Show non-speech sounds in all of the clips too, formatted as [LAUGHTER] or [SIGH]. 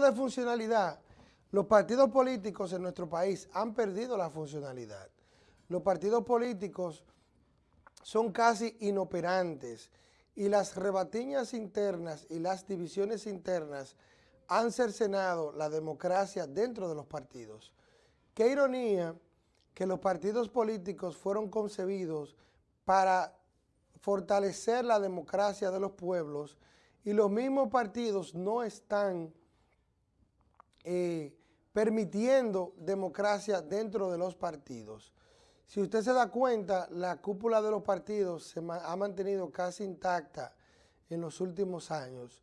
de funcionalidad, los partidos políticos en nuestro país han perdido la funcionalidad. Los partidos políticos son casi inoperantes y las rebatiñas internas y las divisiones internas han cercenado la democracia dentro de los partidos. Qué ironía que los partidos políticos fueron concebidos para fortalecer la democracia de los pueblos y los mismos partidos no están eh, permitiendo democracia dentro de los partidos. Si usted se da cuenta, la cúpula de los partidos se ha mantenido casi intacta en los últimos años.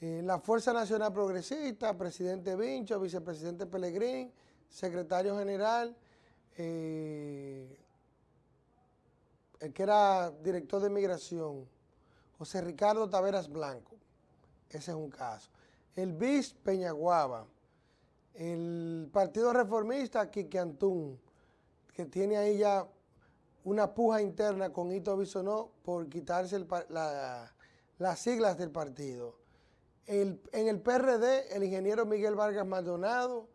Eh, la Fuerza Nacional Progresista, presidente Vincho, vicepresidente Pellegrín, secretario general, eh, el que era director de migración, José Ricardo Taveras Blanco, ese es un caso. El BIS Peñaguaba, el Partido Reformista Quique Antún, que tiene ahí ya una puja interna con Ito Bisonó por quitarse las siglas del partido. en el PRD, el ingeniero Miguel Vargas Maldonado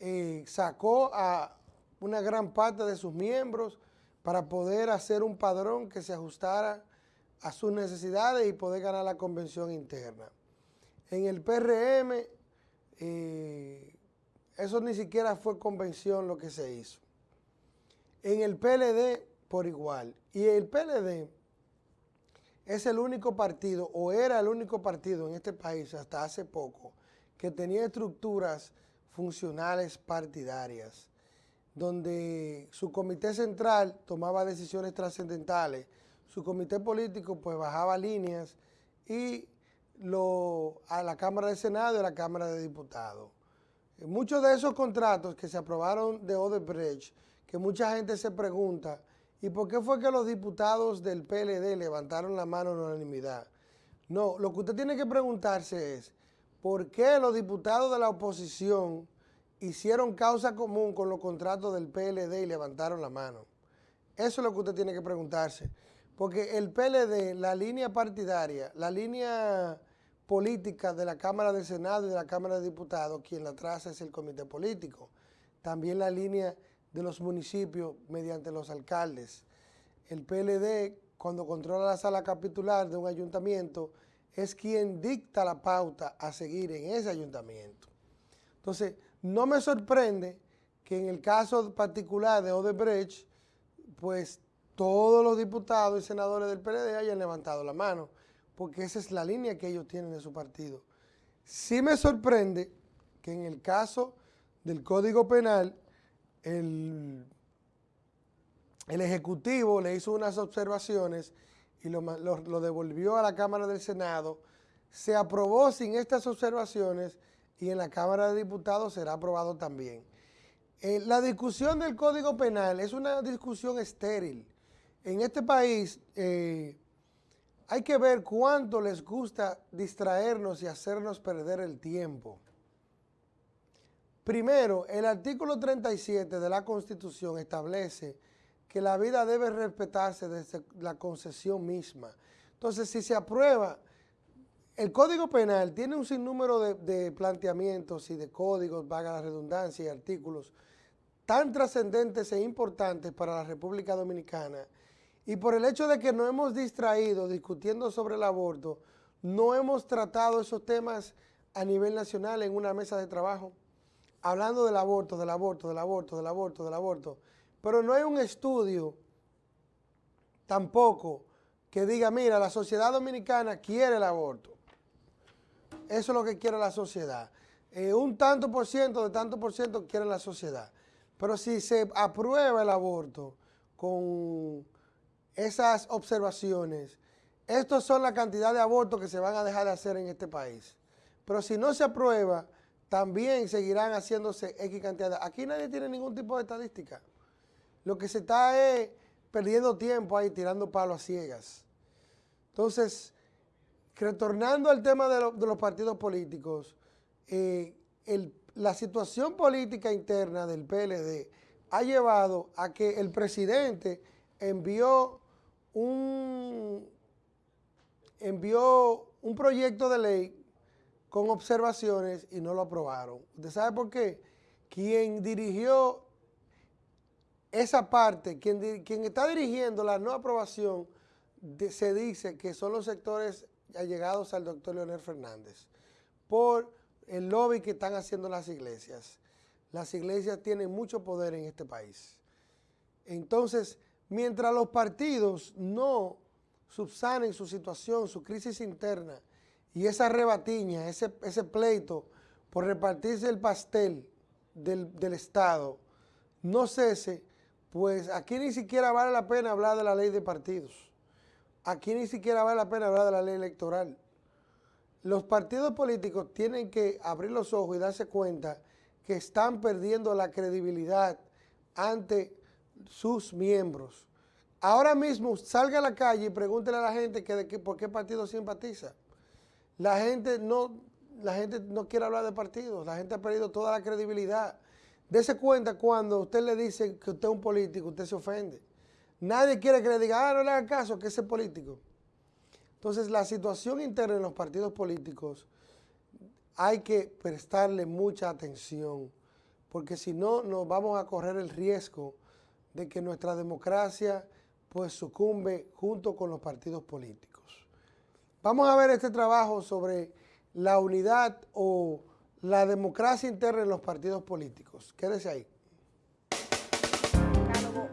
eh, sacó a una gran parte de sus miembros para poder hacer un padrón que se ajustara a sus necesidades y poder ganar la convención interna. En el PRM, eh, eso ni siquiera fue convención lo que se hizo. En el PLD, por igual. Y el PLD es el único partido, o era el único partido en este país hasta hace poco, que tenía estructuras funcionales partidarias, donde su comité central tomaba decisiones trascendentales, su comité político pues bajaba líneas y a la Cámara de Senado y a la Cámara de Diputados. Muchos de esos contratos que se aprobaron de Odebrecht, que mucha gente se pregunta, ¿y por qué fue que los diputados del PLD levantaron la mano en unanimidad? No, lo que usted tiene que preguntarse es, ¿por qué los diputados de la oposición hicieron causa común con los contratos del PLD y levantaron la mano? Eso es lo que usted tiene que preguntarse. Porque el PLD, la línea partidaria, la línea política de la Cámara del Senado y de la Cámara de Diputados, quien la traza es el comité político. También la línea de los municipios mediante los alcaldes. El PLD, cuando controla la sala capitular de un ayuntamiento, es quien dicta la pauta a seguir en ese ayuntamiento. Entonces, no me sorprende que en el caso particular de Odebrecht, pues todos los diputados y senadores del PLD hayan levantado la mano porque esa es la línea que ellos tienen de su partido. Sí me sorprende que en el caso del Código Penal, el, el Ejecutivo le hizo unas observaciones y lo, devolvió a la Cámara del Senado, se aprobó sin estas observaciones y en la Cámara de Diputados será aprobado también. Eh, la discusión del Código Penal es una discusión estéril. En este país, eh, hay que ver cuánto les gusta distraernos y hacernos perder el tiempo. Primero, el artículo 37 de la Constitución establece que la vida debe respetarse desde la concesión misma. Entonces, si se aprueba, el Código Penal tiene un sinnúmero de, de planteamientos y de códigos, vaga la redundancia, y artículos tan trascendentes e importantes para la República Dominicana y por el hecho de que no hemos distraído discutiendo sobre el aborto, no hemos tratado esos temas a nivel nacional en una mesa de trabajo, hablando del aborto, del aborto, del aborto, del aborto, del aborto. Pero no hay un estudio tampoco que diga, mira, la sociedad dominicana quiere el aborto. Eso es lo que quiere la sociedad. Eh, un tanto por ciento de tanto por ciento quiere la sociedad. Pero si se aprueba el aborto con esas observaciones, estos son la cantidad de abortos que se van a dejar de hacer en este país. Pero si no se aprueba, también seguirán haciéndose X cantidad. Aquí nadie tiene ningún tipo de estadística. Lo que se está es perdiendo tiempo ahí, tirando palos a ciegas. Entonces, retornando al tema de, los partidos políticos, eh, la situación política interna del PLD ha llevado a que el presidente envió un, envió un proyecto de ley con observaciones y no lo aprobaron. ¿Usted sabe por qué? Quien dirigió esa parte, quien, quien está dirigiendo la no aprobación, se dice que son los sectores allegados al doctor Leonel Fernández por el lobby que están haciendo las iglesias. Las iglesias tienen mucho poder en este país. Entonces, mientras los partidos no subsanen su situación, su crisis interna, y esa rebatiña, ese, pleito por repartirse el pastel del, del Estado, no cese, pues aquí ni siquiera vale la pena hablar de la ley de partidos. Aquí ni siquiera vale la pena hablar de la ley electoral. Los partidos políticos tienen que abrir los ojos y darse cuenta que están perdiendo la credibilidad ante sus miembros. Ahora mismo salga a la calle y pregúntele a la gente que por qué partido simpatiza. La gente no, la gente no quiere hablar de partidos, la gente ha perdido toda la credibilidad. Dese cuenta cuando usted le dice que usted es un político, usted se ofende. Nadie quiere que le diga, ah, no le haga caso, que ese político. Entonces, la situación interna en los partidos políticos hay que prestarle mucha atención, porque si no, nos vamos a correr el riesgo de que nuestra democracia pues sucumbe junto con los partidos políticos. Vamos a ver este trabajo sobre la unidad o la democracia interna en los partidos políticos. Quédese ahí.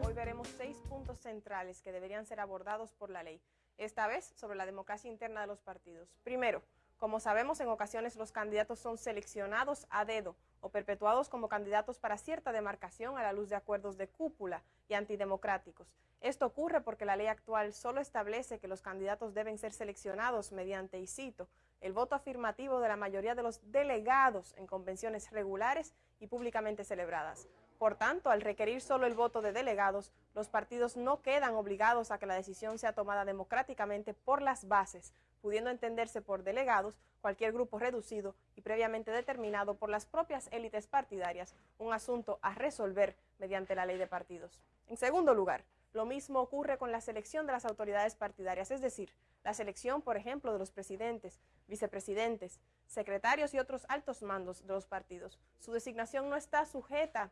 hoy veremos seis puntos centrales que deberían ser abordados por la ley, esta vez sobre la democracia interna de los partidos. Primero, como sabemos, en ocasiones los candidatos son seleccionados a dedo o perpetuados como candidatos para cierta demarcación a la luz de acuerdos de cúpula y antidemocráticos. Esto ocurre porque la ley actual solo establece que los candidatos deben ser seleccionados mediante, y cito, el voto afirmativo de la mayoría de los delegados en convenciones regulares y públicamente celebradas. Por tanto, al requerir solo el voto de delegados, los partidos no quedan obligados a que la decisión sea tomada democráticamente por las bases, pudiendo entenderse por delegados cualquier grupo reducido y previamente determinado por las propias élites partidarias, un asunto a resolver mediante la ley de partidos. En segundo lugar, lo mismo ocurre con la selección de las autoridades partidarias, es decir, la selección, por ejemplo, de los presidentes, vicepresidentes, secretarios y otros altos mandos de los partidos. Su designación no está sujeta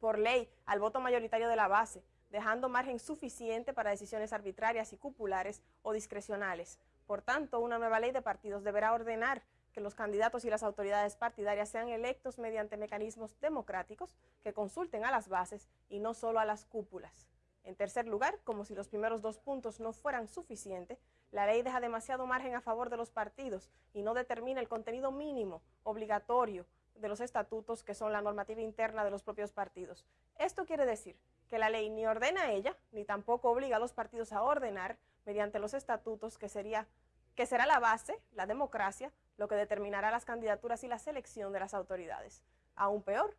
por ley al voto mayoritario de la base, dejando margen suficiente para decisiones arbitrarias y cupulares o discrecionales. Por tanto, una nueva ley de partidos deberá ordenar que los candidatos y las autoridades partidarias sean electos mediante mecanismos democráticos que consulten a las bases y no solo a las cúpulas. En tercer lugar, como si los primeros dos puntos no fueran suficientes, la ley deja demasiado margen a favor de los partidos y no determina el contenido mínimo obligatorio de los estatutos que son la normativa interna de los propios partidos. Esto quiere decir que la ley ni ordena a ella, ni tampoco obliga a los partidos a ordenar mediante los estatutos, que, sería, que será la base, la democracia, lo que determinará las candidaturas y la selección de las autoridades. Aún peor,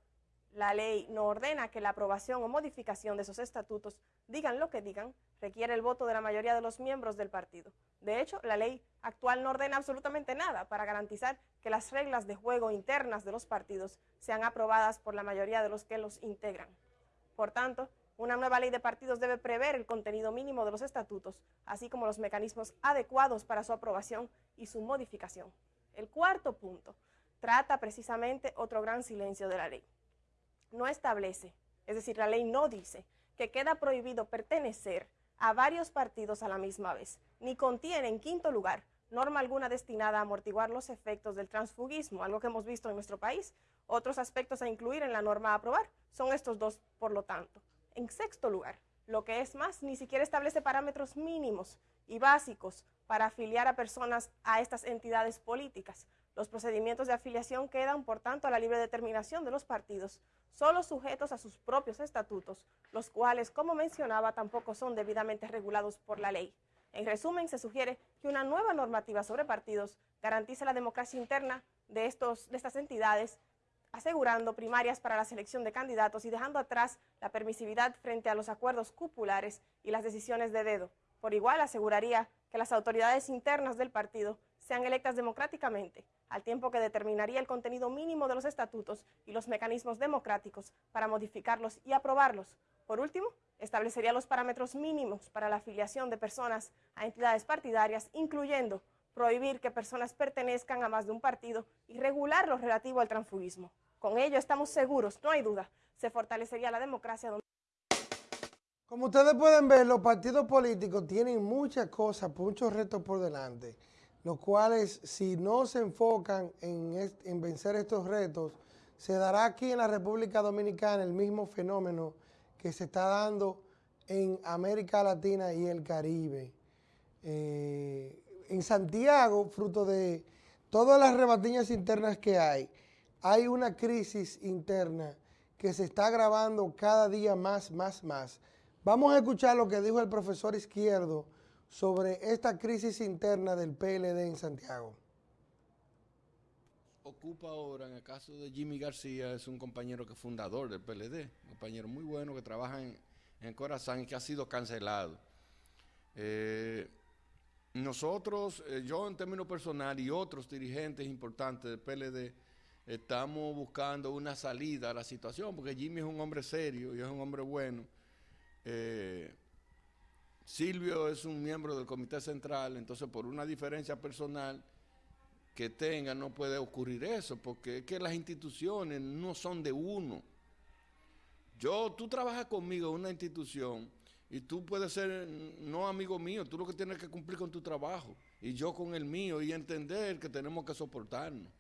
la ley no ordena que la aprobación o modificación de esos estatutos, digan lo que digan, requiere el voto de la mayoría de los miembros del partido. De hecho, la ley actual no ordena absolutamente nada para garantizar que las reglas de juego internas de los partidos sean aprobadas por la mayoría de los que los integran. Por tanto, una nueva ley de partidos debe prever el contenido mínimo de los estatutos, así como los mecanismos adecuados para su aprobación y su modificación. El cuarto punto trata precisamente otro gran silencio de la ley. No establece, es decir, la ley no dice que queda prohibido pertenecer a varios partidos a la misma vez, ni contiene, en quinto lugar, norma alguna destinada a amortiguar los efectos del transfugismo, algo que hemos visto en nuestro país. Otros aspectos a incluir en la norma a aprobar son estos dos, por lo tanto. En sexto lugar, lo que es más, ni siquiera establece parámetros mínimos y básicos para afiliar a personas a estas entidades políticas. Los procedimientos de afiliación quedan, por tanto, a la libre determinación de los partidos, solo sujetos a sus propios estatutos, los cuales, como mencionaba, tampoco son debidamente regulados por la ley. En resumen, se sugiere que una nueva normativa sobre partidos garantice la democracia interna de, estos, de estas entidades, asegurando primarias para la selección de candidatos y dejando atrás la permisividad frente a los acuerdos cupulares y las decisiones de dedo. Por igual, aseguraría que las autoridades internas del partido sean electas democráticamente, al tiempo que determinaría el contenido mínimo de los estatutos y los mecanismos democráticos para modificarlos y aprobarlos. Por último, establecería los parámetros mínimos para la afiliación de personas a entidades partidarias, incluyendo prohibir que personas pertenezcan a más de un partido y regular lo relativo al transfugismo. Con ello estamos seguros, no hay duda, se fortalecería la democracia. Como ustedes pueden ver, los partidos políticos tienen muchas cosas, muchos retos por delante, los cuales si no se enfocan en, en vencer estos retos, se dará aquí en la República Dominicana el mismo fenómeno que se está dando en América Latina y el Caribe. Eh, en Santiago, fruto de todas las rebatiñas internas que hay, hay una crisis interna que se está agravando cada día más, más, más. Vamos a escuchar lo que dijo el profesor Izquierdo sobre esta crisis interna del PLD en Santiago. Ocupa ahora, en el caso de Jimmy García, es un compañero que es fundador del PLD, un compañero muy bueno que trabaja en, en Corazán y que ha sido cancelado. Eh, nosotros, eh, yo en términos personal y otros dirigentes importantes del PLD, estamos buscando una salida a la situación, porque Jimmy es un hombre serio y es un hombre bueno. Eh, Silvio es un miembro del Comité Central, entonces por una diferencia personal que tenga no puede ocurrir eso, porque es que las instituciones no son de uno. Yo, tú trabajas conmigo en una institución y tú puedes ser no amigo mío, tú lo que tienes que cumplir con tu trabajo y yo con el mío y entender que tenemos que soportarnos.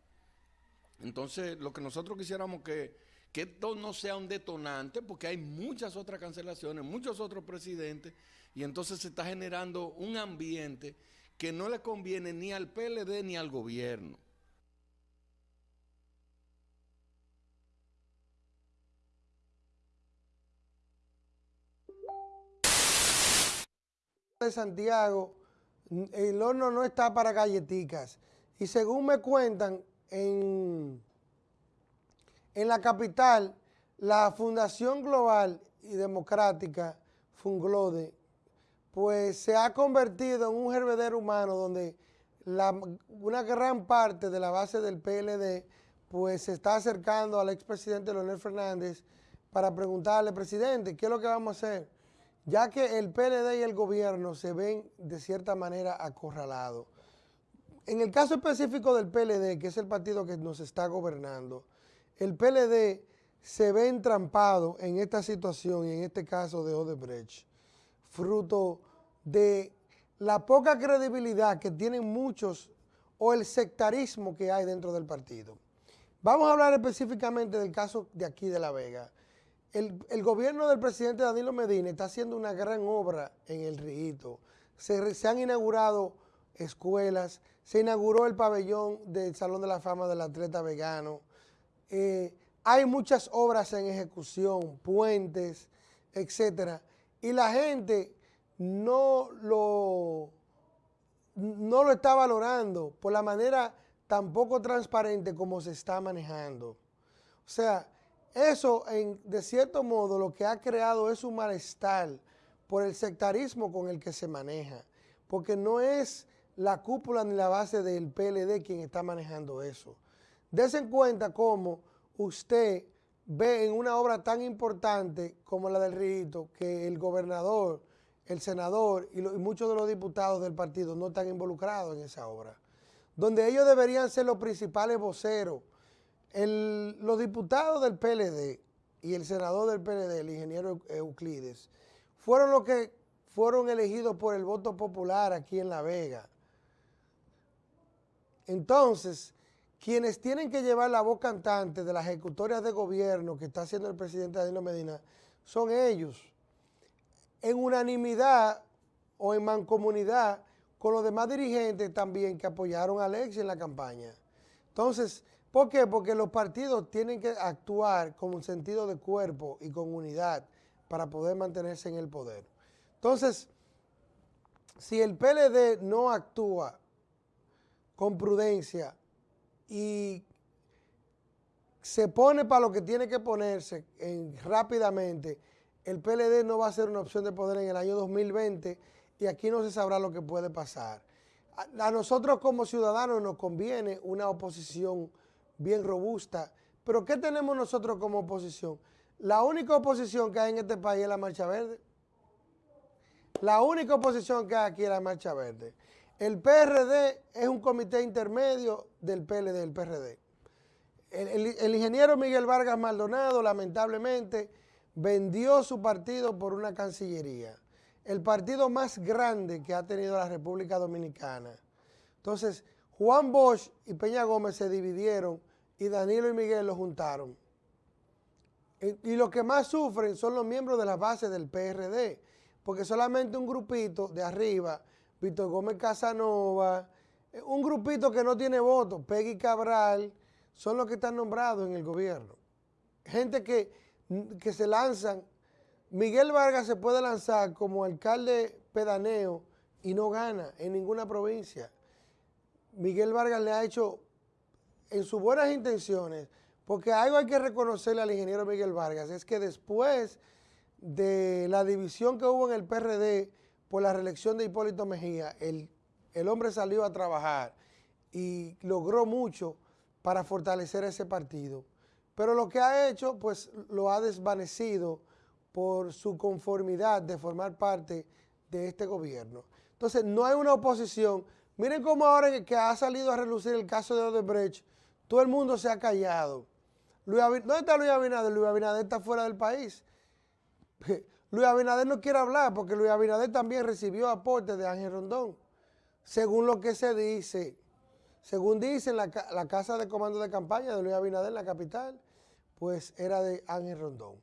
Entonces, lo que nosotros quisiéramos que, que esto no sea un detonante, porque hay muchas otras cancelaciones, muchos otros presidentes, y entonces se está generando un ambiente que no le conviene ni al PLD ni al gobierno. de Santiago, el horno no está para galleticas. Y según me cuentan, en, la capital, la Fundación Global y Democrática, Funglode, pues se ha convertido en un hervedero humano donde una gran parte de la base del PLD pues se está acercando al expresidente Leonel Fernández para preguntarle, presidente, ¿qué es lo que vamos a hacer? ya que el PLD y el gobierno se ven de cierta manera acorralados. En el caso específico del PLD, que es el partido que nos está gobernando, el PLD se ve entrampado en esta situación y en este caso de Odebrecht, fruto de la poca credibilidad que tienen muchos o el sectarismo que hay dentro del partido. Vamos a hablar específicamente del caso de aquí de La Vega el, gobierno del presidente Danilo Medina está haciendo una gran obra en el Río. Se, han inaugurado escuelas, se inauguró el pabellón del Salón de la Fama del Atleta Vegano. Eh, hay muchas obras en ejecución, puentes, etcétera. Y la gente no lo, no lo está valorando por la manera tan poco transparente como se está manejando. O sea, eso, de cierto modo, lo que ha creado es un malestar por el sectarismo con el que se maneja, porque no es la cúpula ni la base del PLD quien está manejando eso. Dese en cuenta cómo usted ve en una obra tan importante como la del Rito que el gobernador, el senador y, y, muchos de los diputados del partido no están involucrados en esa obra, donde ellos deberían ser los principales voceros los diputados del PLD y el senador del PLD, el ingeniero Euclides, fueron los que fueron elegidos por el voto popular aquí en La Vega. Entonces, quienes tienen que llevar la voz cantante de las ejecutorias de gobierno que está haciendo el presidente Danilo Medina son ellos. En unanimidad o en mancomunidad con los demás dirigentes también que apoyaron a Alexis en la campaña. Entonces, ¿Por qué? Porque los partidos tienen que actuar con un sentido de cuerpo y con unidad para poder mantenerse en el poder. Entonces, si el PLD no actúa con prudencia y se pone para lo que tiene que ponerse rápidamente, el PLD no va a ser una opción de poder en el año 2020 y aquí no se sabrá lo que puede pasar. a nosotros como ciudadanos nos conviene una oposición bien robusta. Pero ¿qué tenemos nosotros como oposición? La única oposición que hay en este país es la Marcha Verde. La única oposición que hay aquí es la Marcha Verde. El PRD es un comité intermedio del PLD, del PRD. El, ingeniero Miguel Vargas Maldonado, lamentablemente, vendió su partido por una cancillería. El partido más grande que ha tenido la República Dominicana. Entonces, Juan Bosch y Peña Gómez se dividieron y Danilo y Miguel lo juntaron. Y, y los que más sufren son los miembros de la base del PRD, porque solamente un grupito de arriba, Víctor Gómez Casanova, eh, un grupito que no tiene votos, Peggy Cabral, son los que están nombrados en el gobierno. Gente que, que se lanzan. Miguel Vargas se puede lanzar como alcalde pedaneo y no gana en ninguna provincia. Miguel Vargas le ha hecho en sus buenas intenciones, porque algo hay que reconocerle al ingeniero Miguel Vargas, es que después de la división que hubo en el PRD por la reelección de Hipólito Mejía, el, el hombre salió a trabajar y logró mucho para fortalecer ese partido. Pero lo que ha hecho, pues lo ha desvanecido por su conformidad de formar parte de este gobierno. Entonces, no hay una oposición. Miren cómo ahora que ha salido a relucir el caso de Odebrecht, todo el mundo se ha callado. Luis ¿Dónde está Luis Abinader? Luis Abinader está fuera del país. [LAUGHS] Luis Abinader no quiere hablar porque Luis Abinader también recibió aporte de Ángel Rondón. Según lo que se dice, según dice la, la casa de comando de campaña de Luis Abinader la capital, pues era de Ángel Rondón.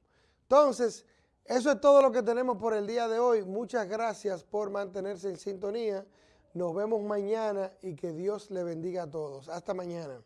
Entonces, eso es todo lo que tenemos por el día de hoy. Muchas gracias por mantenerse en sintonía. Nos vemos mañana y que Dios le bendiga a todos. Hasta mañana.